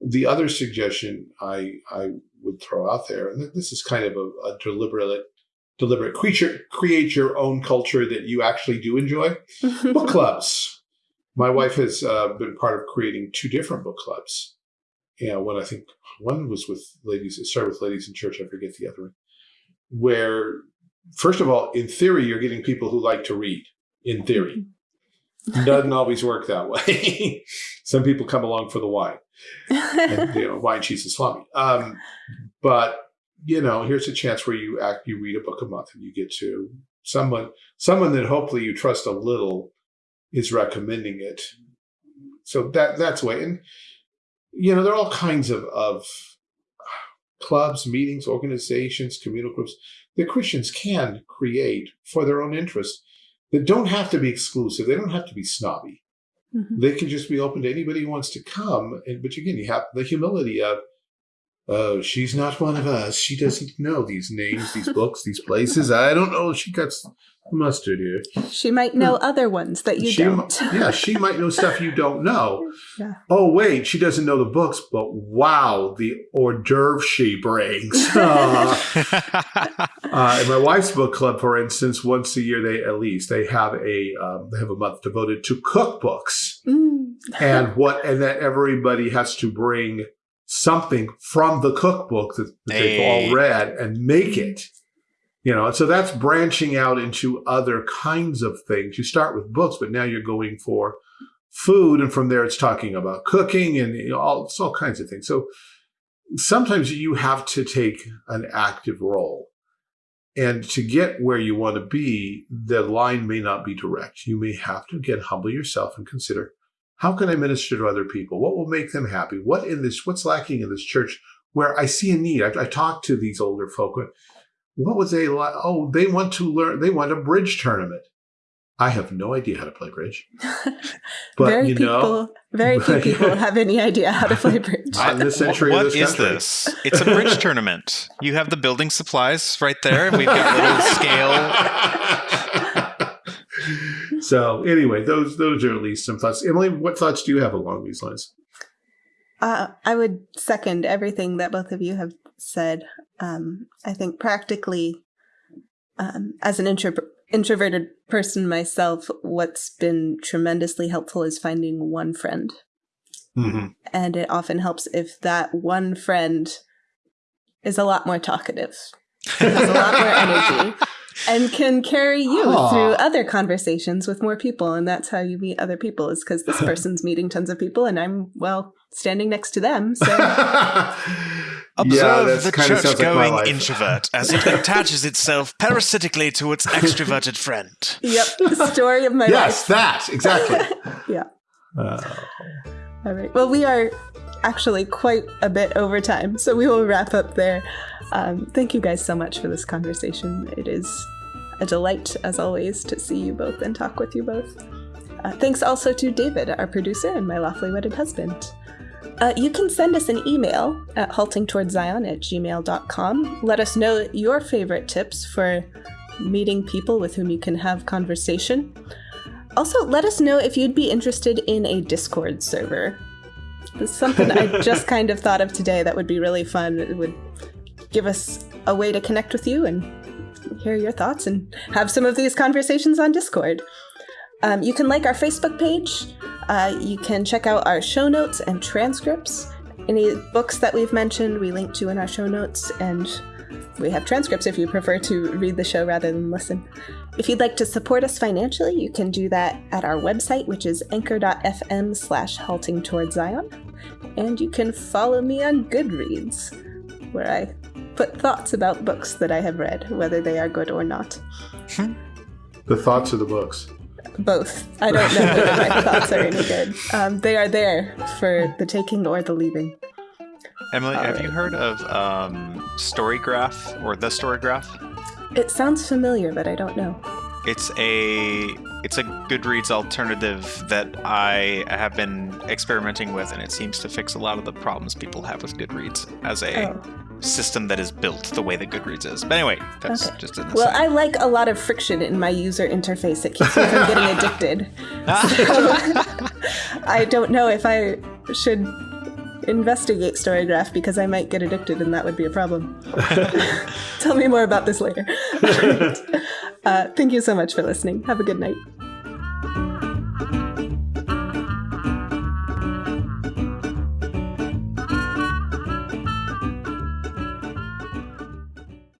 The other suggestion I I would throw out there, and this is kind of a, a deliberate deliberate creature create your own culture that you actually do enjoy. book clubs. My wife has uh, been part of creating two different book clubs. Yeah, one I think one was with ladies. It started with ladies in church. I forget the other one. Where, first of all, in theory, you're getting people who like to read. In theory, doesn't always work that way. Some people come along for the wine, and, you know, wine, cheese, and salami. Um, but you know, here's a chance where you act, you read a book a month, and you get to someone, someone that hopefully you trust a little, is recommending it. So that that's way, and you know, there are all kinds of of clubs, meetings, organizations, communal groups that Christians can create for their own interest that don't have to be exclusive. They don't have to be snobby Mhm. they can just be open to anybody who wants to come. And but again, you have the humility of, oh, she's not one of us. She doesn't know these names, these books, these places. I don't know. She got s- mustard here. she might know other ones that you she, don't. yeah, she might know stuff you don't know. Yeah. Oh wait, she doesn't know the books, but wow, the hors d'oeuvre she brings. Uh, uh, in my wife's book club, for instance, once a year they at least they have a um, they have a month devoted to cookbooks. Mm. and what and that everybody has to bring something from the cookbook that, that they've all read and make it you know so that's branching out into other kinds of things you start with books but now you're going for food and from there it's talking about cooking and you know, all, all kinds of things so sometimes you have to take an active role and to get where you want to be the line may not be direct you may have to again humble yourself and consider how can I minister to other people? What will make them happy? What in this? What's lacking in this church where I see a need? I, I talk to these older folk. What would they like? Oh, they want to learn. They want a bridge tournament. I have no idea how to play bridge, but very you know, people, very few people have any idea how to play bridge. Not in this century What of this is country. this? It's a bridge tournament. You have the building supplies right there. and We've got little scale. so anyway, those those are at least some thoughts. Emily, what thoughts do you have along these lines? Uh, I would second everything that both of you have said. Um, I think practically, um, as an intro- introverted person myself, what's been tremendously helpful is finding one friend. Mm-hmm. And it often helps if that one friend is a lot more talkative, has a lot more energy, and can carry you Aw. through other conversations with more people. And that's how you meet other people, is because this person's meeting tons of people, and I'm, well, standing next to them. So. Observe that's the kinda sounds like my church-going life. introvert as it attaches itself parasitically to its extroverted friend. Yep, the story of my yes, life. that exactly. Yeah. Uh, All right. Well, we are actually quite a bit over time, so we will wrap up there. Um, thank you guys so much for this conversation. It is a delight, as always, to see you both and talk with you both. Uh, thanks also to David, our producer, and my lawfully wedded husband. Uh, you can send us an email at haltingtowardszion at gmail.com. Let us know your favorite tips for meeting people with whom you can have conversation. Also, let us know if you'd be interested in a Discord server. This is something I just kind of thought of today that would be really fun. It would give us a way to connect with you and hear your thoughts and have some of these conversations on Discord. Um, you can like our Facebook page. Uh, you can check out our show notes and transcripts. Any books that we've mentioned, we link to in our show notes, and we have transcripts if you prefer to read the show rather than listen. If you'd like to support us financially, you can do that at our website, which is anchor.fm slash halting towards Zion. And you can follow me on Goodreads, where I put thoughts about books that I have read, whether they are good or not. The thoughts of the books. Both. I don't know whether my thoughts are any good. Um, they are there for the taking or the leaving. Emily, have you heard of um, Storygraph or the Storygraph? It sounds familiar, but I don't know. It's a it's a Goodreads alternative that I have been experimenting with, and it seems to fix a lot of the problems people have with Goodreads as a Oh. System that is built the way that Goodreads is. But anyway, that's Okay. just an Well. I like a lot of friction in my user interface. It keeps me from getting addicted. I don't know if I should investigate Storygraph because I might get addicted and that would be a problem. Tell me more about this later. uh, thank you so much for listening. Have a good night.